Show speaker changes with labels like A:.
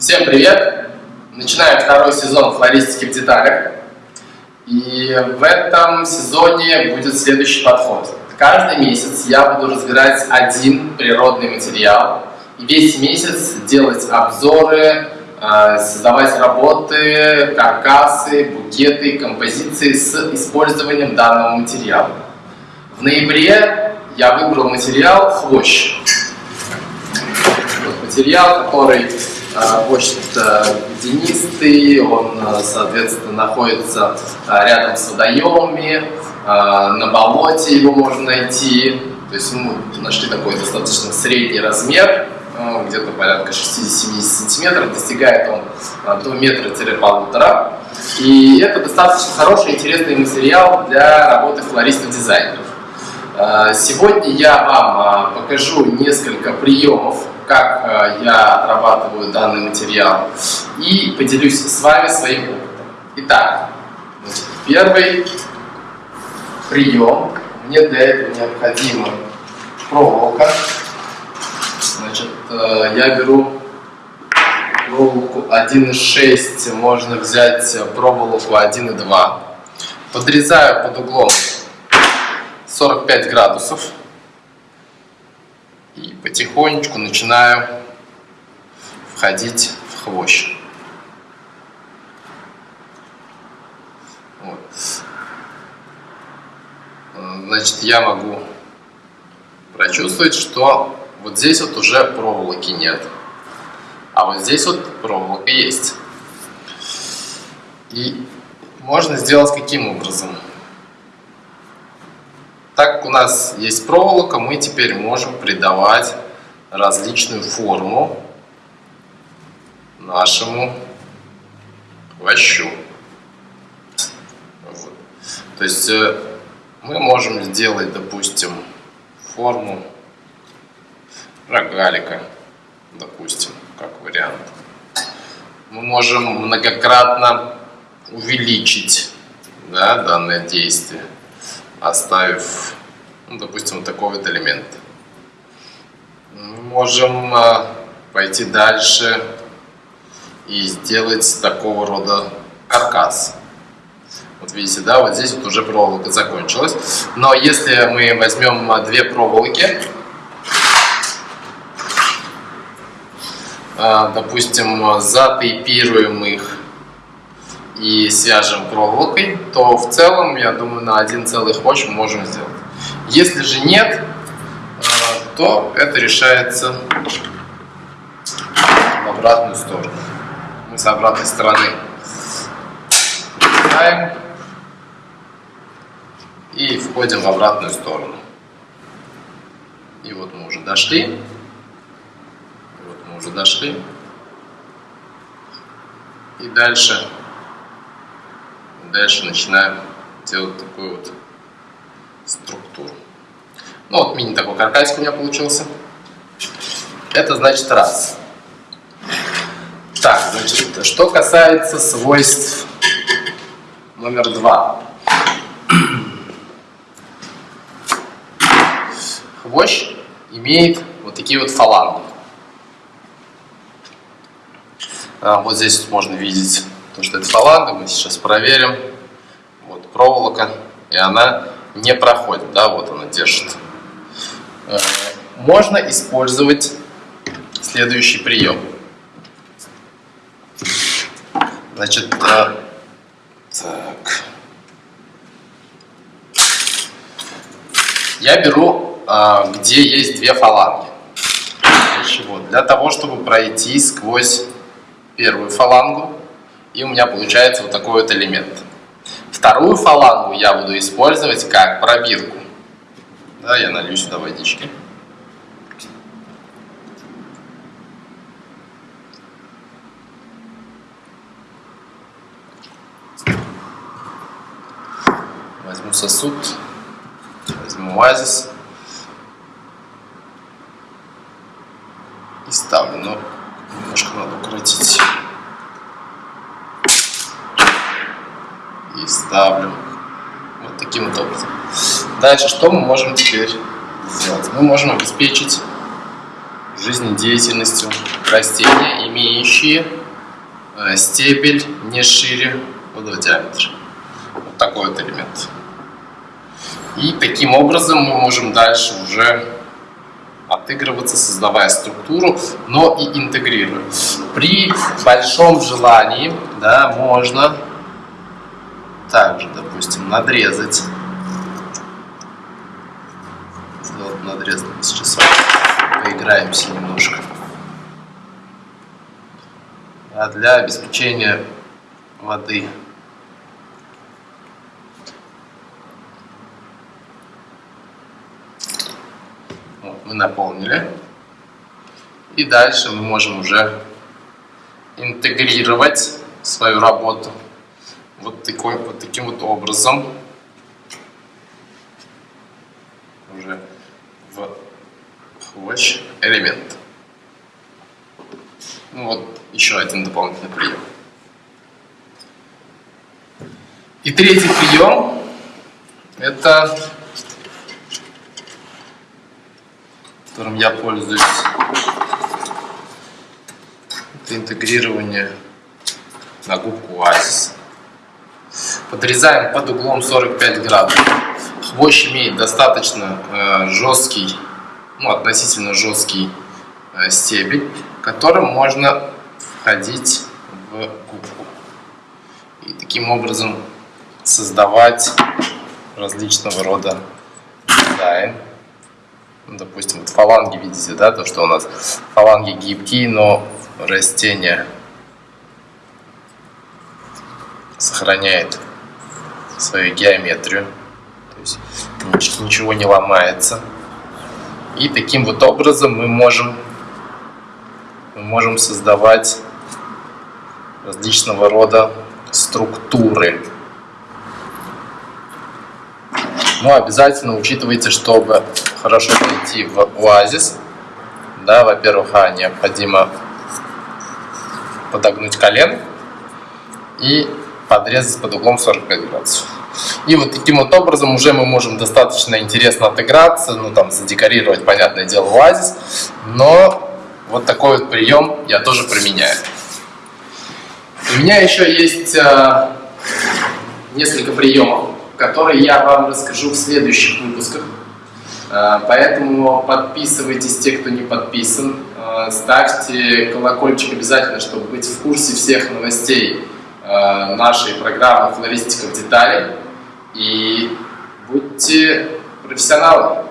A: Всем привет! Начинаем второй сезон флористики в деталях. И в этом сезоне будет следующий подход. Каждый месяц я буду разбирать один природный материал. И весь месяц делать обзоры, э, создавать работы, каркасы, букеты, композиции с использованием данного материала. В ноябре я выбрал материал хвощ. Материал, который очень денистый, он, соответственно, находится а, рядом с водоемами, а, на болоте его можно найти. То есть мы нашли такой достаточно средний размер, а, где-то порядка 60-70 сантиметров, достигает он до метра-полутора. И это достаточно хороший, интересный материал для работы флористов-дизайнеров. Сегодня я вам покажу несколько приемов как э, я отрабатываю данный материал и поделюсь с вами своим опытом. Итак, первый прием. Мне для этого необходима проволока. Значит, э, я беру проволоку 1,6, можно взять проволоку 1,2. Подрезаю под углом 45 градусов и потихонечку начинаю входить в хвощ. Вот. Значит, я могу прочувствовать, что вот здесь вот уже проволоки нет, а вот здесь вот проволока есть. И можно сделать каким образом? У нас есть проволока, мы теперь можем придавать различную форму нашему хвощу. Вот. То есть э, мы можем сделать, допустим, форму рогалика, допустим, как вариант. Мы можем многократно увеличить да, данное действие оставив, ну, допустим, такой вот элемент. Мы можем а, пойти дальше и сделать такого рода каркас. Вот видите, да, вот здесь вот уже проволока закончилась. Но если мы возьмем а, две проволоки, а, допустим, затейпируем их и свяжем проволокой, то в целом, я думаю, на один целый хвощ мы можем сделать. Если же нет, э, то это решается в обратную сторону. Мы с обратной стороны начинаем и входим в обратную сторону. И вот мы уже дошли. Вот мы уже дошли. И дальше дальше начинаем делать такую вот структуру. Ну вот мини такой каркасик у меня получился. Это значит раз. Так, значит, что касается свойств номер два. Хвощ имеет вот такие вот фаланги. А, вот здесь можно видеть то, что это фаланга, мы сейчас проверим. Вот проволока, и она не проходит, да, вот она держит. Э, можно использовать следующий прием. Значит, э, так. Я беру, э, где есть две фаланги. Для того, чтобы пройти сквозь первую фалангу, и у меня получается вот такой вот элемент. Вторую фалангу я буду использовать как пробирку. Да, я налью сюда водички. Возьму сосуд, возьму оазис и ставлю, но немножко надо укоротить. и ставлю. Вот таким вот образом. Дальше, что мы можем теперь сделать? Мы можем обеспечить жизнедеятельностью растения, имеющие э, стебель не шире вододиаметра. Вот такой вот элемент. И таким образом мы можем дальше уже отыгрываться, создавая структуру, но и интегрируя. При большом желании да, можно также, допустим, надрезать. Надрез. Сейчас поиграемся немножко. А для обеспечения воды мы наполнили. И дальше мы можем уже интегрировать свою работу вот, такой, вот таким вот образом уже в хвощ элемент. Ну вот еще один дополнительный прием. И третий прием это которым я пользуюсь. Это интегрирование на губку Oasis. Подрезаем под углом 45 градусов. Хвощ имеет достаточно э, жесткий, ну относительно жесткий э, стебель, которым можно входить в губку. И таким образом создавать различного рода дизайн. Ну, допустим, вот фаланги видите, да, то, что у нас фаланги гибкие, но растение сохраняет свою геометрию, то есть ничего не ломается. И таким вот образом мы можем, мы можем создавать различного рода структуры. Но обязательно учитывайте, чтобы хорошо зайти в оазис, да, во-первых, а, необходимо подогнуть колен и подрезать под углом 45 градусов. И вот таким вот образом уже мы можем достаточно интересно отыграться, ну там задекорировать, понятное дело, оазис, но вот такой вот прием я тоже применяю. У меня еще есть э, несколько приемов, которые я вам расскажу в следующих выпусках. Э, поэтому подписывайтесь, те, кто не подписан. Э, ставьте колокольчик обязательно, чтобы быть в курсе всех новостей нашей программы «Флористика в детали». И будьте профессионалами.